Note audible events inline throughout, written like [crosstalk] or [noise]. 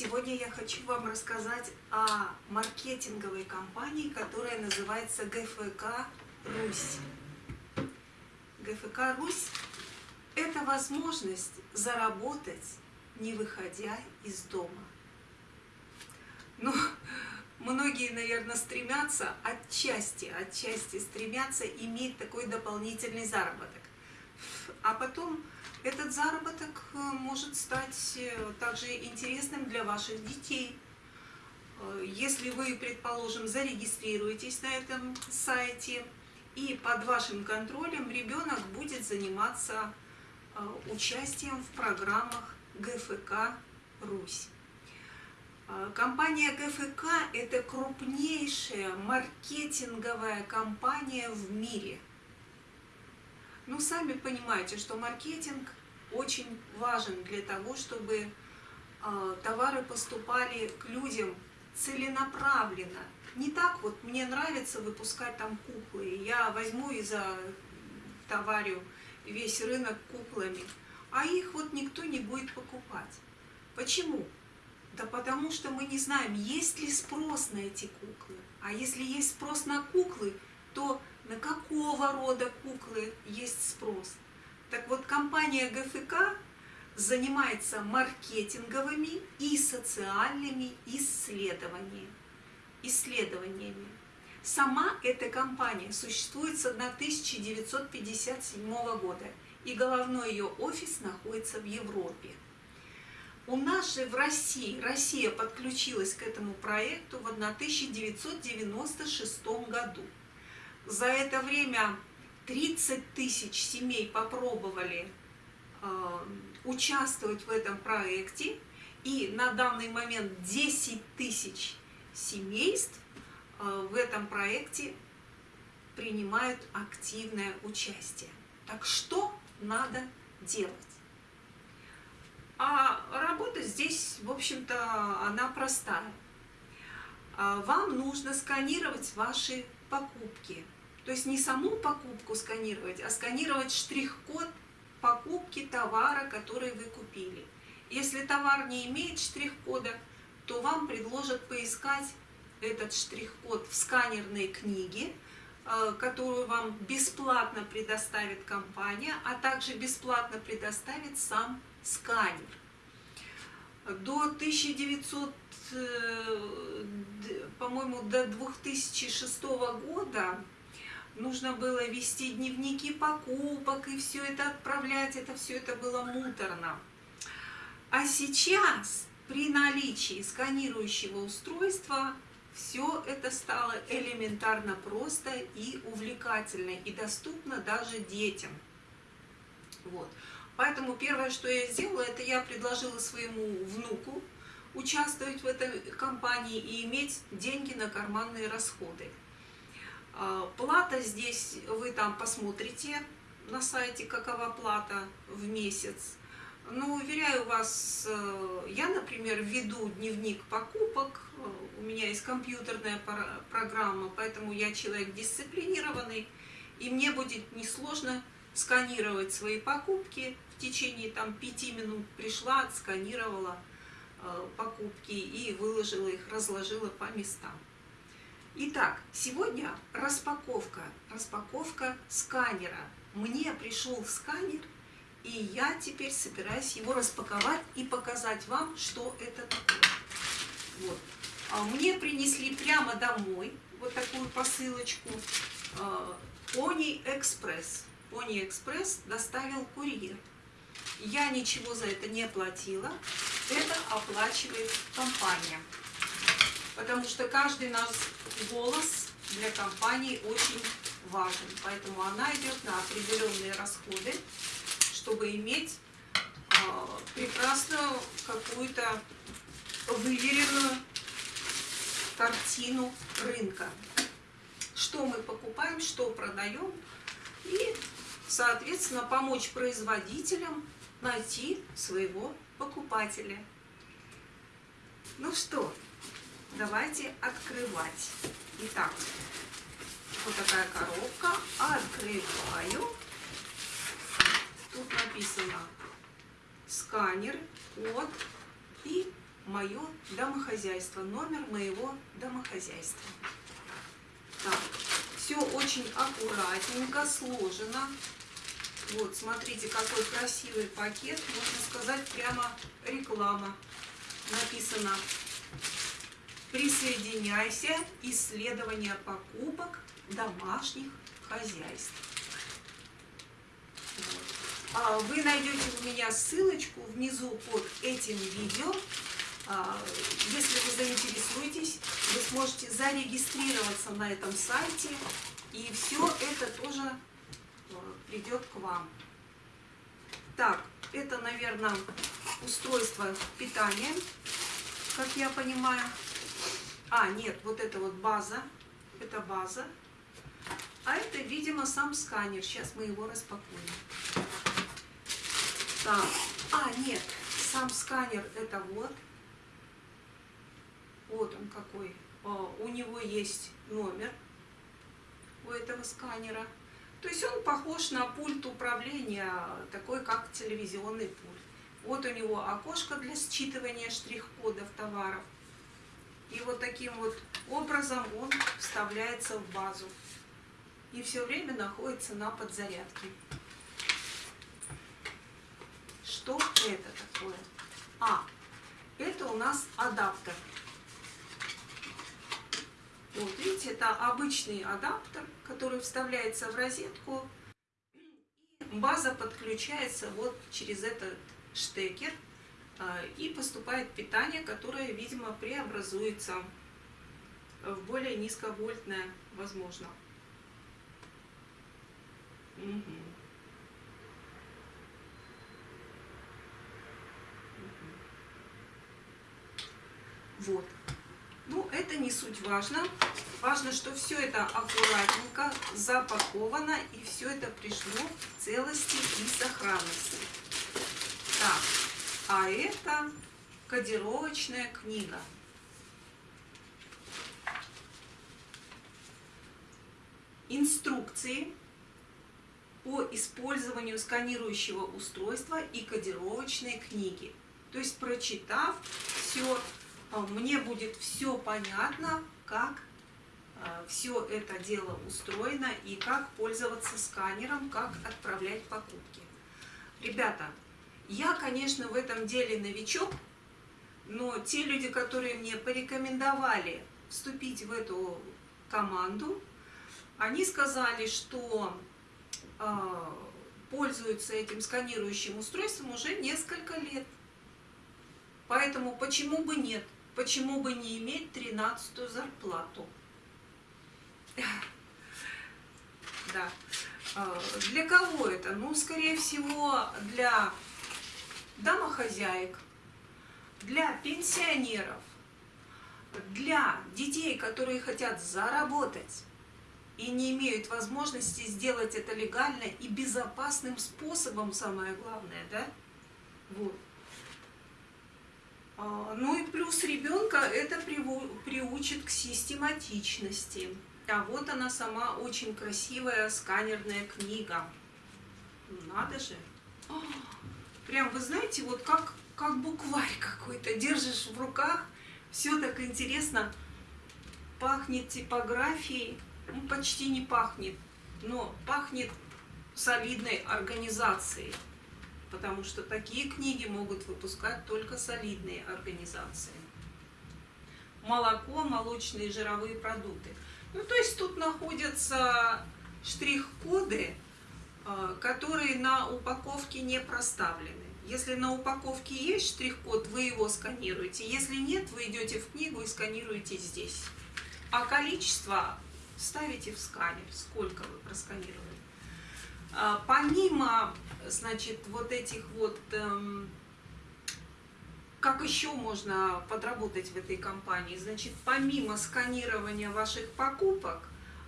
Сегодня я хочу вам рассказать о маркетинговой компании, которая называется ГФК «Русь». ГФК «Русь» – это возможность заработать, не выходя из дома. Ну, многие, наверное, стремятся отчасти, отчасти стремятся иметь такой дополнительный заработок. А потом этот заработок э, может стать э, также интересным для ваших детей. Э, если вы, предположим, зарегистрируетесь на этом сайте, и под вашим контролем ребенок будет заниматься участием в программах ГФК «Русь». Компания ГФК – это крупнейшая маркетинговая компания в мире – ну, сами понимаете, что маркетинг очень важен для того, чтобы э, товары поступали к людям целенаправленно. Не так вот, мне нравится выпускать там куклы, я возьму и товарю весь рынок куклами, а их вот никто не будет покупать. Почему? Да потому что мы не знаем, есть ли спрос на эти куклы. А если есть спрос на куклы, то на какого рода куклы есть спрос. Так вот, компания ГФК занимается маркетинговыми и социальными исследованиями. исследованиями. Сама эта компания существует с 1957 года, и головной ее офис находится в Европе. У нас же в России, Россия подключилась к этому проекту в 1996 году. За это время 30 тысяч семей попробовали э, участвовать в этом проекте, и на данный момент 10 тысяч семейств э, в этом проекте принимают активное участие. Так что надо делать? А работа здесь, в общем-то, она простая. А вам нужно сканировать ваши покупки. То есть не саму покупку сканировать, а сканировать штрих-код покупки товара, который вы купили. Если товар не имеет штрих-кода, то вам предложат поискать этот штрих-код в сканерной книге, э, которую вам бесплатно предоставит компания, а также бесплатно предоставит сам сканер. До 1900 Э, по-моему, до 2006 года нужно было вести дневники покупок и все это отправлять, это все это было муторно. А сейчас при наличии сканирующего устройства все это стало элементарно просто и увлекательно, и доступно даже детям. Вот. Поэтому первое, что я сделала, это я предложила своему внуку, участвовать в этой компании и иметь деньги на карманные расходы. А, плата здесь, вы там посмотрите на сайте, какова плата в месяц. Но уверяю вас, э, я, например, веду дневник покупок, у меня есть компьютерная программа, поэтому я человек дисциплинированный, и мне будет несложно сканировать свои покупки. В течение там, пяти минут пришла, отсканировала, Э, покупки и выложила их, разложила по местам. Итак, сегодня распаковка, распаковка сканера. Мне пришел сканер, и я теперь собираюсь его распаковать и показать вам, что это такое. Вот. А мне принесли прямо домой вот такую посылочку Пони Экспресс. Пони Экспресс доставил курьер. Я ничего за это не платила это оплачивает компания. Потому что каждый наш голос для компании очень важен. Поэтому она идет на определенные расходы, чтобы иметь э, прекрасную какую-то выверенную картину рынка. Что мы покупаем, что продаем. И, соответственно, помочь производителям найти своего покупателя. Ну что, давайте открывать. Итак, вот такая коробка. Открываю. Тут написано сканер, код и мое домохозяйство, номер моего домохозяйства. Так, все очень аккуратненько сложено. Вот, смотрите, какой красивый пакет. Можно сказать, прямо реклама. Написано «Присоединяйся. Исследование покупок домашних хозяйств». А вы найдете у меня ссылочку внизу под этим видео. А, если вы заинтересуетесь, вы сможете зарегистрироваться на этом сайте, и все это тоже придет к вам. Так, это, наверное, устройство питания, как я понимаю. А, нет, вот это вот база. Это база. А это, видимо, сам сканер. Сейчас мы его распакуем. Так, а, нет, сам сканер это вот. Вот он какой. А, у него есть номер у этого сканера. То есть он похож на пульт управления, такой как телевизионный пульт. Вот у него окошко для считывания штрих-кодов товаров. И вот таким вот образом он вставляется в базу. И все время находится на подзарядке. Что это такое? А, это у нас адаптер. Вот, видите, это обычный адаптер, который вставляется в розетку. И база подключается вот через этот штекер. А, и поступает питание, которое, видимо, преобразуется в более низковольтное, возможно. Угу. Вот. Ну, это не суть важно. Важно, что все это аккуратненько запаковано, и все это пришло в целости и сохранности. Так, а это кодировочная книга. Инструкции по использованию сканирующего устройства и кодировочной книги. То есть, прочитав все мне будет все понятно, как а, все это дело устроено и как пользоваться сканером, как отправлять покупки. Ребята, я, конечно, в этом деле новичок, но те люди, которые мне порекомендовали вступить в эту команду, они сказали, что э, пользуются этим сканирующим устройством уже несколько лет. Поэтому почему бы нет? Почему бы не иметь тринадцатую зарплату? Да. А, для кого это? Ну, скорее всего, для домохозяек, для пенсионеров, для детей, которые хотят заработать и не имеют возможности сделать это легально и безопасным способом, самое главное, да? Вот. А, ну и плюс ребенка это приучит к систематичности. А вот она сама очень красивая сканерная книга. Надо же. Прям, вы знаете, вот как, как букварь какой-то держишь в руках. Все так интересно. Пахнет типографией. Ну, почти не пахнет, но пахнет солидной организацией потому что такие книги могут выпускать только солидные организации. Молоко, молочные жировые продукты. Ну, то есть тут находятся штрих-коды, а, которые на упаковке не проставлены. Если на упаковке есть штрих-код, вы его сканируете. Если нет, вы идете в книгу и сканируете здесь. А количество ставите в сканер, сколько вы просканировали. А, помимо значит, вот этих вот, эм, как еще можно подработать в этой компании? Значит, помимо сканирования ваших покупок,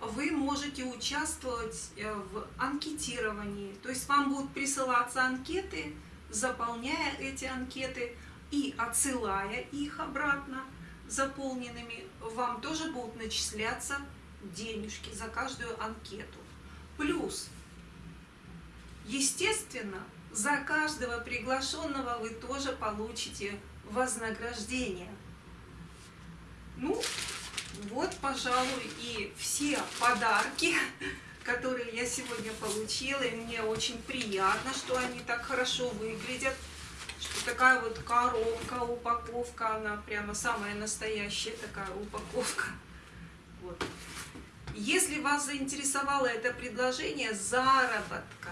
вы можете участвовать э, в анкетировании. То есть вам будут присылаться анкеты, заполняя эти анкеты и отсылая их обратно заполненными, вам тоже будут начисляться денежки за каждую анкету. Плюс Естественно, за каждого приглашенного вы тоже получите вознаграждения. Ну, вот, пожалуй, и все подарки, [laughs] которые я сегодня получила. И мне очень приятно, что они так хорошо выглядят. Что такая вот коробка, упаковка, она прямо самая настоящая такая упаковка. Вот. Если вас заинтересовало это предложение заработка,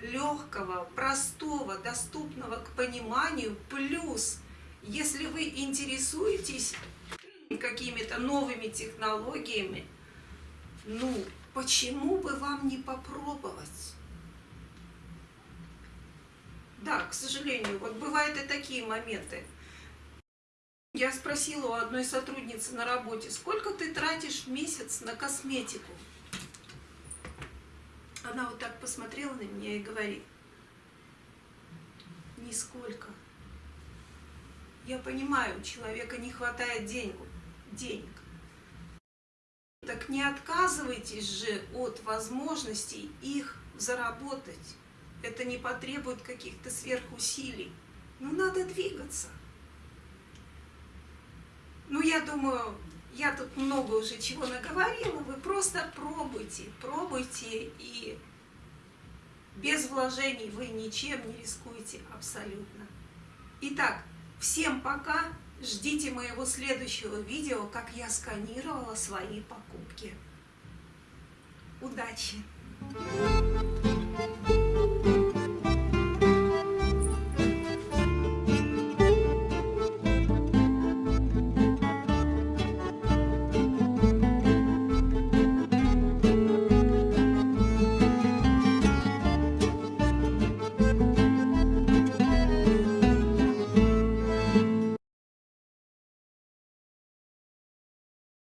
легкого, простого, доступного к пониманию, плюс, если вы интересуетесь какими-то новыми технологиями, ну, почему бы вам не попробовать? Да, к сожалению, вот бывают и такие моменты. Я спросила у одной сотрудницы на работе, сколько ты тратишь в месяц на косметику? Она вот так посмотрела на меня и говорит, нисколько. Я понимаю, у человека не хватает денег, денег. Так не отказывайтесь же от возможностей их заработать. Это не потребует каких-то сверхусилий. Ну, надо двигаться. Ну, я думаю, я тут много уже чего наговорила. Вы просто пробуйте, пробуйте, и без вложений вы ничем не рискуете абсолютно. Итак, всем пока. Ждите моего следующего видео, как я сканировала свои покупки. Удачи! Thank you.